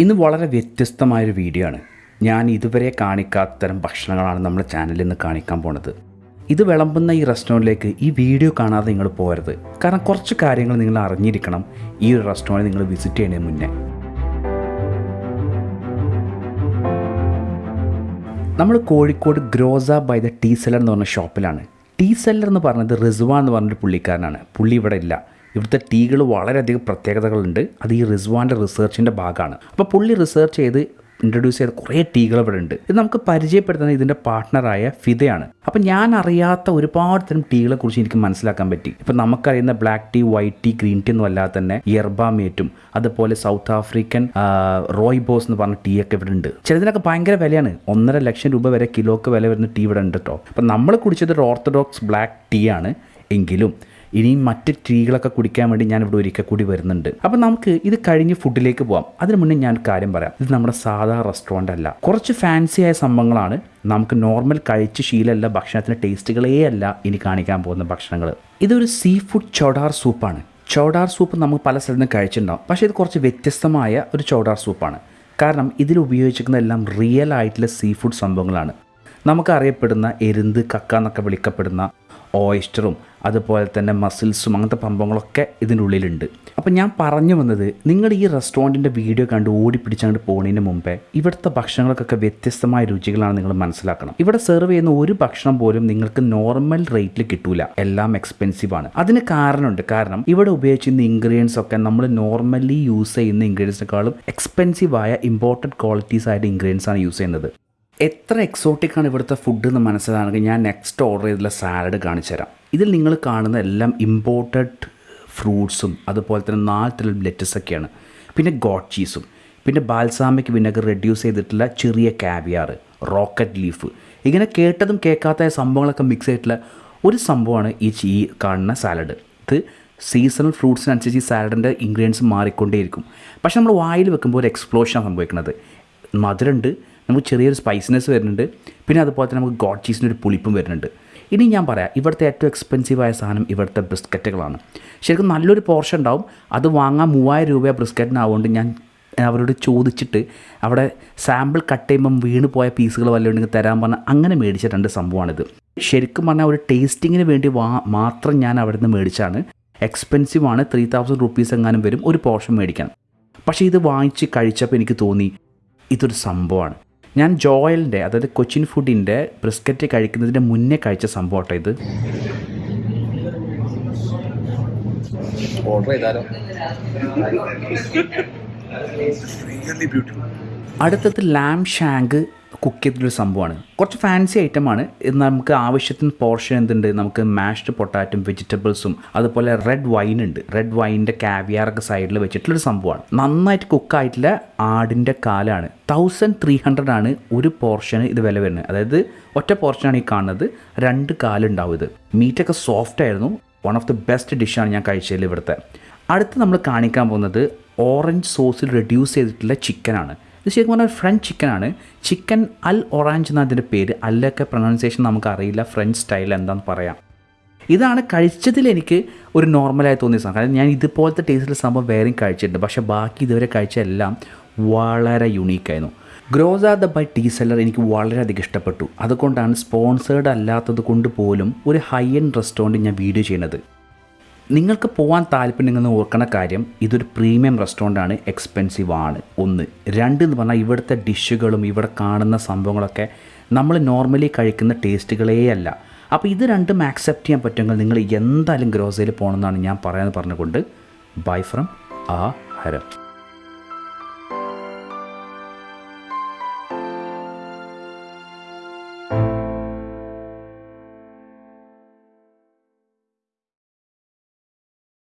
ഇന്ന് വളരെ വ്യത്യസ്തമായൊരു വീഡിയോ ആണ്. ഞാൻ ഇതുവരെ കാണിക്കാത്ത തരം ഭക്ഷണങ്ങളാണ് നമ്മുടെ ചാനലിൽ നിന്ന് കാണിക്കാൻ പോണത്. ഇത് വിളമ്പുന്ന ഈ റെസ്റ്റോറന്റിലേക്ക് ഈ വീഡിയോ കാണാതെ നിങ്ങൾ പോരുത് കാരണം കുറച്ച് കാര്യങ്ങൾ നിങ്ങൾ അറിഞ്ഞിരിക്കണം ഈ ഒരു റെസ്റ്റോറന്റ് നിങ്ങൾ വിസിറ്റ് ചെയ്യുന്നതിന് മുന്നേ. നമ്മൾ Kozhikode Gros by the Tea Seller എന്ന് പറഞ്ഞ ഷോപ്പിലാണ് ടീ സെല്ലർ എന്ന് പറഞ്ഞത് റിസ്വാ എന്ന് പറഞ്ഞൊരു പുള്ളിക്കാരനാണ്. പുള്ളി ഇവിടെ ഇല്ല. ഇവിടുത്തെ ടീകൾ വളരെയധികം പ്രത്യേകതകളുണ്ട്. അത് ഈ റിസ്വാന്റെ റിസർച്ചിന്റെ ഭാഗമാണ്. അപ്പോൾ പുള്ളി റിസർച്ച് ചെയ്ത് ഇൻട്രൊഡ്യൂസ് ചെയ്ത കുറേ ടീകൾ ഇവിടെ ഉണ്ട്. ഇത് നമുക്ക് പരിചയപ്പെടുത്തുന്നത് ഇതിന്റെ പാർട്ട്ണറായ ഫിദയാണ്. അപ്പം ഞാൻ അറിയാത്ത ഒരുപാട് തരം ടീകളെ കുറിച്ച് എനിക്ക് മനസ്സിലാക്കാൻ പറ്റി. ഇപ്പം നമുക്കറിയുന്ന black tea white tea green tea ഒന്നും അല്ലാതെ തന്നെ യർബാമേറ്റും അതുപോലെ സൗത്ത് ആഫ്രിക്കൻ റോയ് ബോസ് എന്ന് പറഞ്ഞ ടീ ഒക്കെ ഇവിടെ ഉണ്ട്. ചിലതിനൊക്കെ ഭയങ്കര വിലയാണ്. ഒന്നര ലക്ഷം രൂപ വരെ കിലോക്ക് വില വരുന്ന ടീ ഇവിടെ ഉണ്ട് കേട്ടോ അപ്പം നമ്മൾ കുടിച്ചത് ഒരു ഓർത്തഡോക്സ് ബ്ലാക്ക് ടീ ആണ്. എങ്കിലും ഇനിയും മറ്റ് ടീകളൊക്കെ കുടിക്കാൻ വേണ്ടി ഞാൻ ഇവിടെ ഒരിക്കൽ കൂടി വരുന്നുണ്ട്. അപ്പോൾ നമുക്ക് ഇത് കഴിഞ്ഞ് ഫുഡിലേക്ക് പോവാം. അതിന് മുന്നേ ഞാൻ കാര്യം പറയാം. ഇത് നമ്മുടെ സാധാ റെസ്റ്റോറന്റ് അല്ല. കുറച്ച് ഫാൻസിയായ സംഭവങ്ങളാണ് നമുക്ക് നോർമൽ കഴിച്ച് ശീലമല്ല ഭക്ഷണത്തിന്റെ ടേസ്റ്റുകളേ അല്ല ഇനി കാണിക്കാൻ പോകുന്ന ഭക്ഷണങ്ങൾ ഇതൊരു സീ ഫുഡ് ചോടാർ സൂപ്പാണ് ചോടാർ സൂപ്പ് നമുക്ക് പല സ്ഥലത്തും കഴിച്ചിട്ടുണ്ടാവും. പക്ഷേ ഇത് കുറച്ച് വ്യത്യസ്തമായ ഒരു ചോടാർ സൂപ്പാണ് കാരണം ഇതിൽ ഉപയോഗിച്ചിരിക്കുന്ന എല്ലാം റിയൽ ആയിട്ടുള്ള സീ ഫുഡ് സംഭവങ്ങളാണ്. നമുക്കറിയപ്പെടുന്ന എരുന്ത് കക്ക എന്നൊക്കെ വിളിക്കപ്പെടുന്ന ഓയിസ്റ്ററും അതുപോലെ തന്നെ മസിൽസും അങ്ങനത്തെ സംഭവങ്ങളൊക്കെ ഇതിന്റെ ഉള്ളിലുണ്ട്. അപ്പം ഞാൻ പറഞ്ഞു വന്നത് നിങ്ങൾ ഈ റെസ്റ്റോറന്റിന്റെ വീഡിയോ കണ്ട് ഓടിപ്പിടിച്ചങ്ങോട്ട് പോകുന്നതിന് മുമ്പേ ഇവിടുത്തെ ഭക്ഷണങ്ങൾക്കൊക്കെ വ്യത്യസ്തമായ രുചികളാണ് നിങ്ങൾ മനസ്സിലാക്കണം. ഇവിടെ സെർവ് ചെയ്യുന്ന ഒരു ഭക്ഷണം പോലും നിങ്ങൾക്ക് നോർമൽ റേറ്റിൽ കിട്ടൂല. എല്ലാം എക്സ്പെൻസീവ് ആണ്. അതിന് കാരണമുണ്ട്. കാരണം ഇവിടെ ഉപയോഗിച്ചിരുന്ന ഇൻഗ്രീഡിയൻസ് ഒക്കെ നമ്മൾ നോർമലി യൂസ് ചെയ്യുന്ന ഇൻഗ്രീഡിയൻസിനേക്കാളും എക്സ്പെൻസീവ് ആയ ഇമ്പോർട്ടന്റ് ക്വാളിറ്റീസ് ആയിട്ട് ഇൻഗ്രീഡിയൻസ് ആണ് യൂസ് ചെയ്യുന്നത്. എത്ര എക്സോട്ടിക് ആണ് ഇവിടുത്തെ ഫുഡ് എന്ന് മനസ്സിലാണെങ്കിൽ ഞാൻ നെക്സ്റ്റ് ഓർഡർ ചെയ്തിട്ടുള്ള സാലഡ് കാണിച്ചു തരാം. ഇതിൽ നിങ്ങൾ കാണുന്ന എല്ലാം ഇമ്പോർട്ടഡ് ഫ്രൂട്ട്സും അതുപോലെ തന്നെ നാല് തരം ലെറ്റസൊക്കെയാണ് പിന്നെ ഗോഡ് ചീസും പിന്നെ ബാൽസാമിക് വിനഗർ റെഡ്യൂസ് ചെയ്തിട്ടുള്ള ചെറിയ കാവിയാർ റോക്കറ്റ് ലീഫ് ഇങ്ങനെ കേട്ടതും കേൾക്കാത്ത സംഭവങ്ങളൊക്കെ മിക്സ് ചെയ്തിട്ടുള്ള ഒരു സംഭവമാണ് ഈ ചീ കാണുന്ന സാലഡ് ഇത് സീസണൽ ഫ്രൂട്ട്സിനനുസരിച്ച് ഈ സാലഡിന്റെ ഇൻഗ്രീഡിയൻസ് മാറിക്കൊണ്ടേയിരിക്കും. പക്ഷെ നമ്മൾ വായിൽ വെക്കുമ്പോൾ ഒരു എക്സ്പ്ലോഷനാണ് സംഭവിക്കുന്നത്. മധുരമുണ്ട് നമുക്ക് ചെറിയൊരു സ്പൈസിനെസ് വരുന്നുണ്ട്. പിന്നെ അതുപോലെ തന്നെ നമുക്ക് ഗോഡ് ചീസിന്റെ ഒരു പുളിപ്പും വരുന്നുണ്ട്. ഇനി ഞാൻ പറയാം ഇവിടുത്തെ ഏറ്റവും എക്സ്പെൻസീവായ സാധനം ഇവിടുത്തെ ബിസ്ക്കറ്റുകളാണ് ശരിക്കും നല്ലൊരു പോർഷൻ ഉണ്ടാവും. അത് വാങ്ങാൻ മൂവായിരം രൂപ ബിസ്ക്കറ്റിനാവുകൊണ്ട് ഞാൻ അവരോട് ചോദിച്ചിട്ട് അവിടെ സാമ്പിൾ കട്ട് ചെയ്യുമ്പം വീണ് പോയ പീസുകൾ വല്ലതുണ്ടെങ്കിൽ തരാൻ പറഞ്ഞാൽ അങ്ങനെ മേടിച്ച രണ്ട് സംഭവമാണിത്. ശരിക്കും പറഞ്ഞാൽ ഒരു ടേസ്റ്റിങ്ങിന് വേണ്ടി മാത്രം ഞാൻ അവിടെ നിന്ന് മേടിച്ചാണ്. എക്സ്പെൻസീവ് ആണ്. ത്രീ തൗസൻഡ് റുപ്പീസ് എങ്ങാനും വരും. ഒരു പോർഷൻ മേടിക്കാൻ. പക്ഷേ ഇത് വാങ്ങിച്ച് കഴിച്ചപ്പോൾ എനിക്ക് തോന്നി ഇതൊരു സംഭവമാണ്. ഞാൻ ജോയലിന്റെ അതായത് കൊച്ചിൻ ഫുഡിന്റെ ബ്രിസ്ക്കറ്റ് കഴിക്കുന്നതിന് മുന്നേ കഴിച്ച സംഭവം കേട്ടോ ഇത്. ഓർഡർ ചെയ്താലോ? അടുത്തത് ലാം ഷാങ്ക് കുക്ക് ചെയ്തിട്ടൊരു സംഭവമാണ്. കുറച്ച് ഫാൻസി ഐറ്റമാണ് നമുക്ക് ആവശ്യത്തിന് പോർഷൻ എന്തുണ്ട്? നമുക്ക് മാഷ്ഡ് പൊട്ടാറ്റും വെജിറ്റബിൾസും അതുപോലെ റെഡ് വൈൻ ഉണ്ട്. റെഡ് വൈനിന്റെ കാവിയാറൊക്കെ സൈഡിൽ വെച്ചിട്ടുള്ളൊരു സംഭവമാണ്. നന്നായിട്ട് കുക്കായിട്ടുള്ള ആടിന്റെ കാലാണ്. തൗസൻഡ് ത്രീ ഹൺഡ്രഡ് ആണ് ഒരു പോർഷന് ഇത് വില വരുന്നത്. അതായത് ഒറ്റ പോർഷനാണ് ഈ കാണുന്നത്. രണ്ട് കാലുണ്ടാവും ഇത്. മീറ്റൊക്കെ സോഫ്റ്റ് ആയിരുന്നു. വൺ ഓഫ് ദി ബെസ്റ്റ് ഡിഷാണ് ഞാൻ കഴിച്ചതിൽ ഇവിടുത്തെ. അടുത്ത് നമ്മൾ കാണിക്കാൻ പോകുന്നത് ഓറഞ്ച് സോസിൽ റെഡ്യൂസ് ചെയ്തിട്ടുള്ള ചിക്കനാണ് ഇത് ശരിക്കും പറഞ്ഞാൽ ഫ്രഞ്ച് ചിക്കനാണ് ചിക്കൻ അൽ ഒറാഞ്ച് എന്ന അതിന്റെ പേര്. അല്ലൊക്കെ പ്രൊനൗൺസിയേഷൻ നമുക്ക് അറിയില്ല. ഫ്രഞ്ച് സ്റ്റൈൽ എന്താണെന്ന് പറയാം. ഇതാണ് കഴിച്ചതിൽ എനിക്ക് ഒരു നോർമലായി തോന്നിയ സാധനം. കാരണം ഞാൻ ഇതുപോലത്തെ ടേസ്റ്റിൽ സംഭവം വേറെയും കഴിച്ചിട്ടുണ്ട്. പക്ഷേ ബാക്കി ഇതുവരെ കഴിച്ച എല്ലാം വളരെ യുണീക്കായിരുന്നു ഗ്രോസ് ആർ ദ ബൈ ടീ സെല്ലർ എനിക്ക് വളരെയധികം ഇഷ്ടപ്പെട്ടു. അതുകൊണ്ടാണ് സ്പോൺസേർഡ് അല്ലാത്തത് കൊണ്ട് പോലും ഒരു ഹൈ എൻഡ് റെസ്റ്റോറന്റ് ഞാൻ വീഡിയോ ചെയ്യുന്നത്. നിങ്ങൾക്ക് പോകാൻ താല്പര്യമെന്ന് ഓർക്കണ കാര്യം ഇതൊരു പ്രീമിയം റെസ്റ്റോറന്റ് ആണ് എക്സ്പെൻസീവ് ആണ്. ഒന്ന്. രണ്ട് എന്ന് പറഞ്ഞാൽ ഇവിടുത്തെ ഡിഷുകളും ഇവിടെ കാണുന്ന സംഭവങ്ങളൊക്കെ നമ്മൾ നോർമലി കഴിക്കുന്ന ടേസ്റ്റുകളേ അല്ല. അപ്പോൾ ഇത് രണ്ടും ആക്സെപ്റ്റ് ചെയ്യാൻ പറ്റുമെങ്കിൽ നിങ്ങൾ എന്തായാലും ഗ്രോസറിയിൽ പോകണമെന്നാണ് ഞാൻ പറയാമെന്ന് പറഞ്ഞുകൊണ്ട് ബൈ ഫ്രം ആ ഹരം.